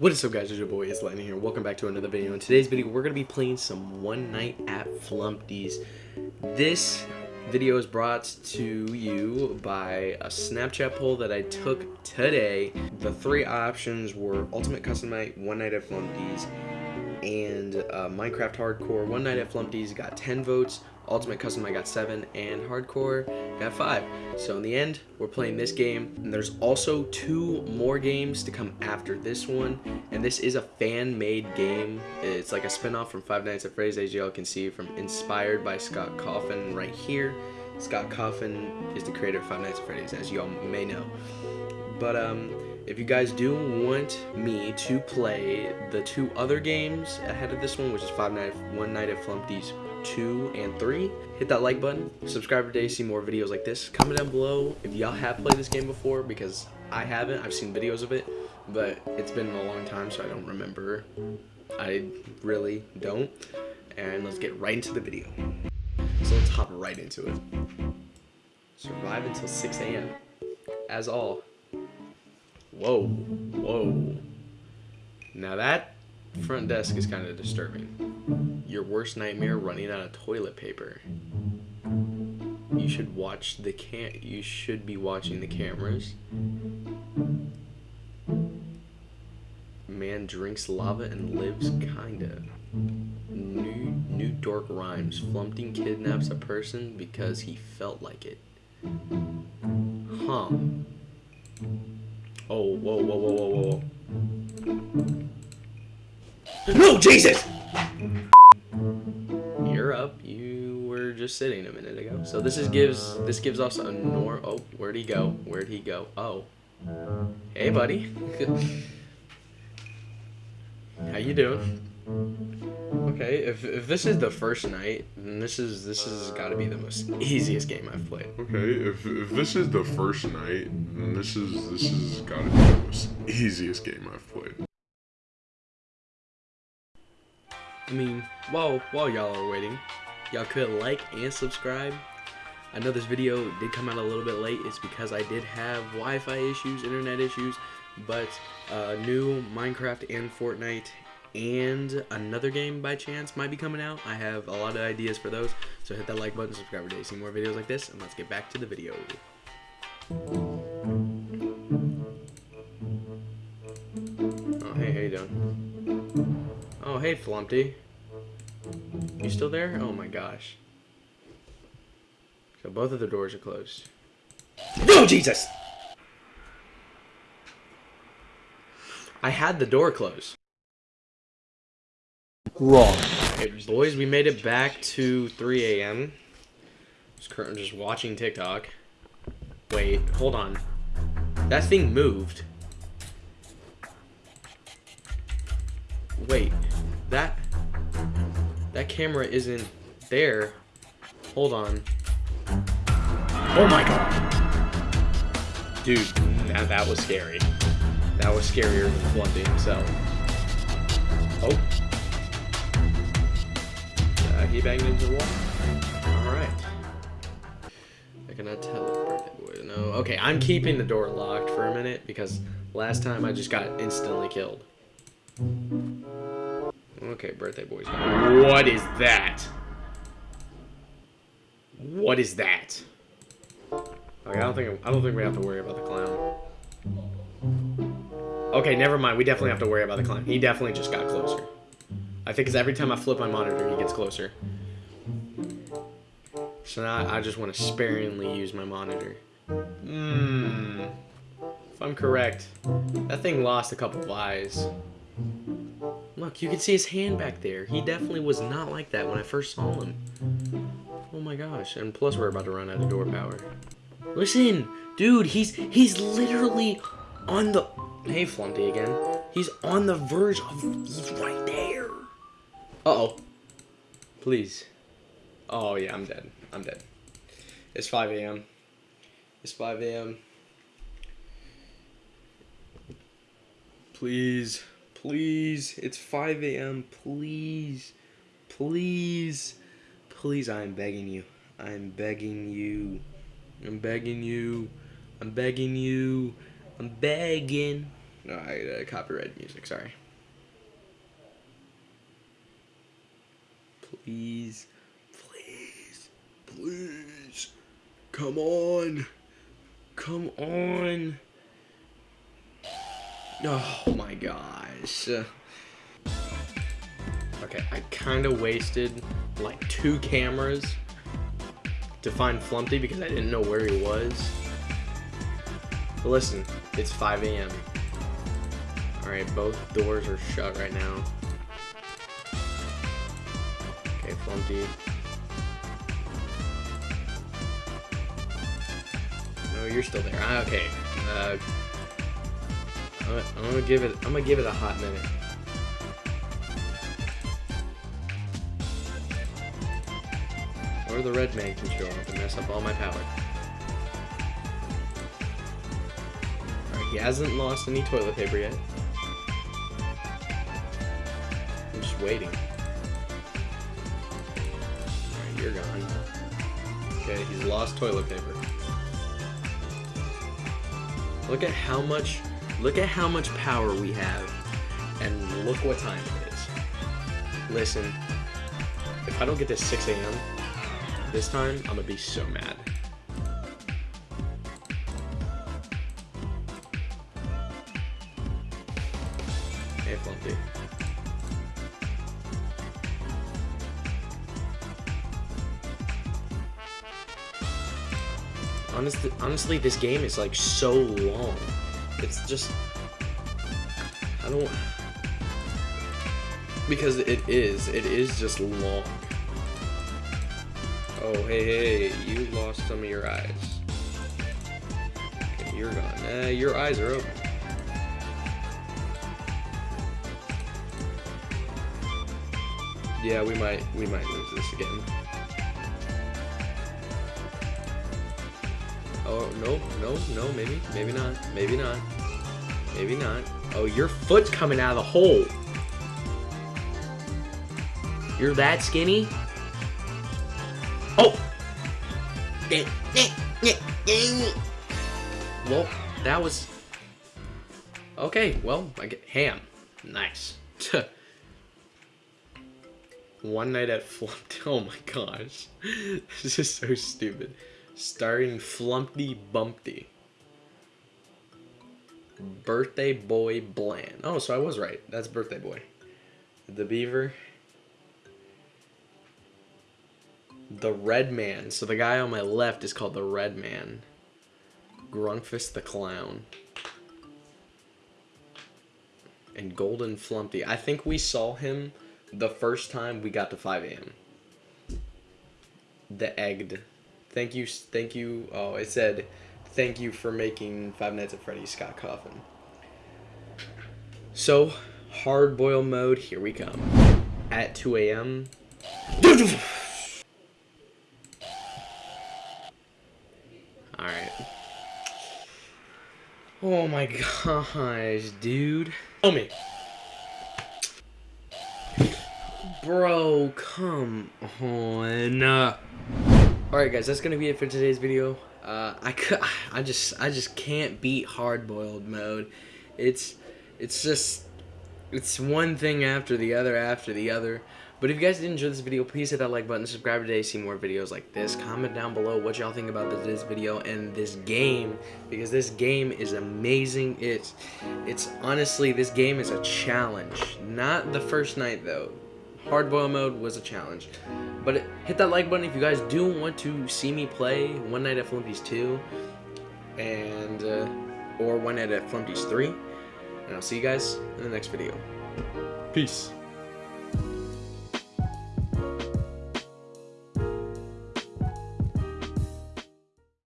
What is up guys, it's your boy, it's Lightning here. Welcome back to another video. In today's video, we're going to be playing some One Night at Flumpty's. This video is brought to you by a Snapchat poll that I took today. The three options were Ultimate Custom Night, One Night at Flumpty's, and uh, Minecraft Hardcore. One Night at Flumpty's got 10 votes, Ultimate Custom I got 7, and Hardcore got 5. So in the end, we're playing this game, and there's also two more games to come after this one, and this is a fan-made game. It's like a spin-off from Five Nights at Freddy's, as y'all can see, from inspired by Scott Cawthon right here. Scott Cawthon is the creator of Five Nights at Freddy's, as y'all may know. But, um, if you guys do want me to play the two other games ahead of this one, which is Five Night, One Night at Flumpty's 2 and 3, hit that like button, subscribe today to see more videos like this. Comment down below if y'all have played this game before, because I haven't. I've seen videos of it, but it's been a long time, so I don't remember. I really don't. And let's get right into the video. So let's hop right into it. Survive until 6 a.m. As all. Whoa, whoa. Now that front desk is kind of disturbing. Your worst nightmare running out of toilet paper. You should watch the can. You should be watching the cameras. Man drinks lava and lives kinda. New new dork rhymes. Flumpting kidnaps a person because he felt like it. Huh. Oh, whoa, whoa, whoa, whoa, whoa. No, Jesus! You're up. You were just sitting a minute ago. So this is gives this gives us a nor. Oh, where'd he go? Where'd he go? Oh, hey, buddy. How you doing? Okay, if, if this is the first night, then this is this has got to be the most easiest game I've played. Okay, if, if this is the first night, then this is this has got to be the most easiest game I've played. I mean, while while y'all are waiting, y'all could like and subscribe. I know this video did come out a little bit late. It's because I did have Wi-Fi issues, internet issues, but uh, new Minecraft and Fortnite and another game by chance might be coming out. I have a lot of ideas for those, so hit that like button, subscribe today, see more videos like this, and let's get back to the video. Oh, hey, how you doing? Oh, hey, Flumpty. You still there? Oh my gosh. So both of the doors are closed. No, Jesus! I had the door closed. Wrong. Boys, we made it back to 3 a.m. Just currently just watching TikTok. Wait, hold on. That thing moved. Wait, that that camera isn't there. Hold on. Oh my god. Dude, that, that was scary. That was scarier than Flumpty himself. Oh. Uh, he banged into the wall. Alright. I cannot tell if birthday boy. No. Okay, I'm keeping the door locked for a minute because last time I just got instantly killed. Okay, birthday boy's. What is that? What is that? I don't think I don't think we have to worry about the clown. Okay, never mind. We definitely have to worry about the clown. He definitely just got closer. I think because every time I flip my monitor, he gets closer. So now I just want to sparingly use my monitor. Hmm. If I'm correct, that thing lost a couple of eyes. Look, you can see his hand back there. He definitely was not like that when I first saw him. Oh my gosh. And plus we're about to run out of door power. Listen! Dude, he's he's literally on the... Hey, Flumpty again. He's on the verge of... He's right there. Uh-oh. Please. Oh, yeah, I'm dead. I'm dead. It's 5 a.m. It's 5 a.m. Please. Please. It's 5 a.m. Please. Please. Please, I am begging you. I am begging you. I'm begging you. I'm begging you. I'm begging. No, I uh, copyright music. Sorry. Please, please, please, come on, come on. My gosh. Okay, I kind of wasted like two cameras to find Flumpty because I didn't know where he was. But listen, it's 5 a.m. Alright, both doors are shut right now. Okay, Flumpty. No, you're still there. Ah, okay. Uh, I'm, gonna give it. I'm gonna give it a hot minute. Or the red man can show up and mess up all my power. Alright, he hasn't lost any toilet paper yet. I'm just waiting. Alright, you're gone. Okay, he's lost toilet paper. Look at how much look at how much power we have and look what time it is. Listen, if I don't get this 6 a.m. this time, I'm gonna be so mad. Hey. Honestly, honestly, this game is like so long. It's just I don't because it is. It is just long. Oh, hey, hey, you lost some of your eyes. Okay, you're gone. Uh, your eyes are open. Yeah, we might we might lose this again. Oh no, no, no, maybe, maybe not, maybe not, maybe not. Oh, your foot's coming out of the hole. You're that skinny? Oh! Well, that was... Okay, well, I get ham. Nice. One night at Flumpty. Oh my gosh. This is so stupid. Starring Flumpty Bumpty. Birthday Boy Blam. Oh, so I was right. That's Birthday Boy. The Beaver. The Red Man. So the guy on my left is called the Red Man. Grunkfist the Clown. And Golden Flumpty. I think we saw him the first time we got to 5 a.m. The Egged. Thank you, thank you. Oh, it said, thank you for making Five Nights at Freddy's Scott Cawthon. So, hard boil mode, here we come. At 2 a.m. Alright. Oh my gosh, dude. Tell me. Bro, come on. Alright guys, that's gonna be it for today's video. Uh, I, I just I just can't beat hard boiled mode. It's it's just it's one thing after the other after the other. But if you guys did enjoy this video, please hit that like button, subscribe today, see more videos like this. Comment down below what y'all think about this video and this game, because this game is amazing. It's, it's honestly, this game is a challenge. Not the first night though. Hard boil mode was a challenge. But hit that like button if you guys do want to see me play One Night at Flumpty's 2, and, uh, or One Night at Flumpty's 3. And I'll see you guys in the next video. Peace.